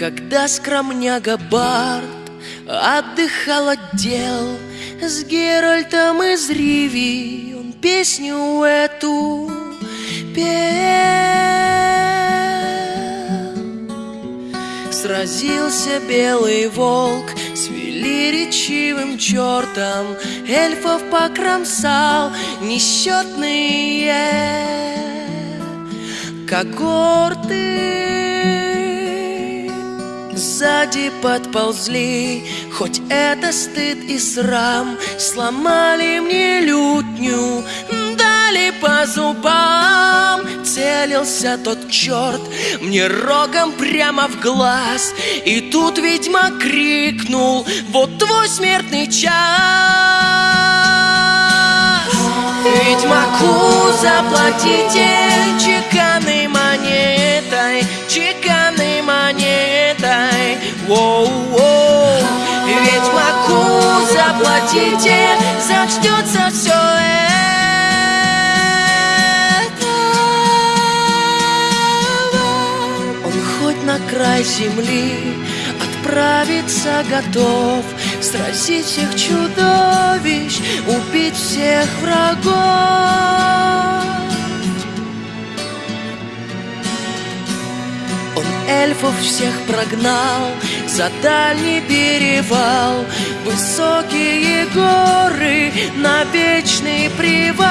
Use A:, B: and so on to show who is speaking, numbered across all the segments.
A: Когда скромняга Барт отдыхал от дел С Геральтом из Риви он песню эту пел. Сразился белый волк с велеречивым чертом Эльфов покромсал несчетные. Когорты Сзади подползли, хоть это стыд и срам Сломали мне лютню, дали по зубам. Целился тот черт мне рогом прямо в глаз. И тут ведьма крикнул, вот твой смертный час! Ведьмаку заплатите чеканной монетой Чеканной заплатите Зачнется все это. Он хоть на край земли Отправиться готов Сразить всех чудовищ Убить всех врагов Он эльфов всех прогнал За дальний перевал. Высокие горы На вечный привал.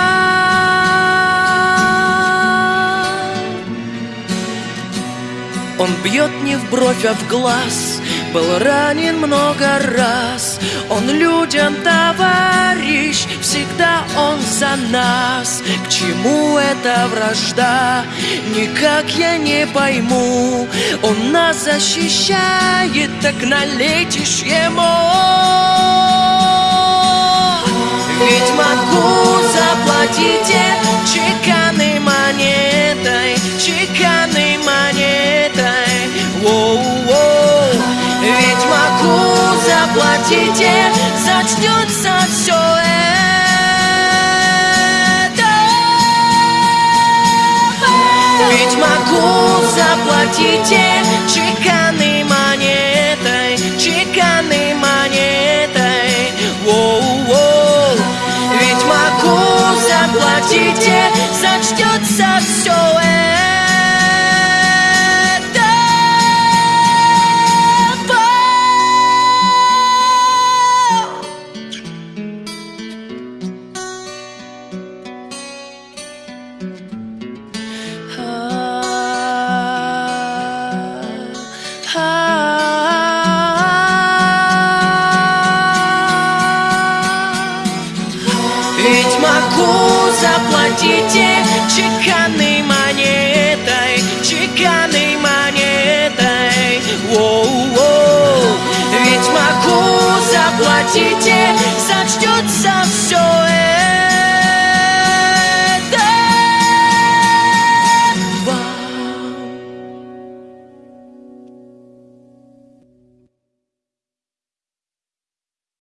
A: Он бьет не в бровь, а в глаз Был ранен много раз Он людям товарищ Всегда он за нас К чему эта вражда? Никак я не пойму Он нас защищает Так налетишь ему Ведьмаку заплатите чеканной монетой, чеканной монетой. Заплатите, зачнется все это. Ведьмаку заплатите чеканной монетой, чеканной монетой. Воу-воу. Ведьмаку заплатите, зачтется все Ведьмаку заплатите чеканной монетой, чеканной монетой. Воу-воу. Ведьмаку заплатите, зачтется все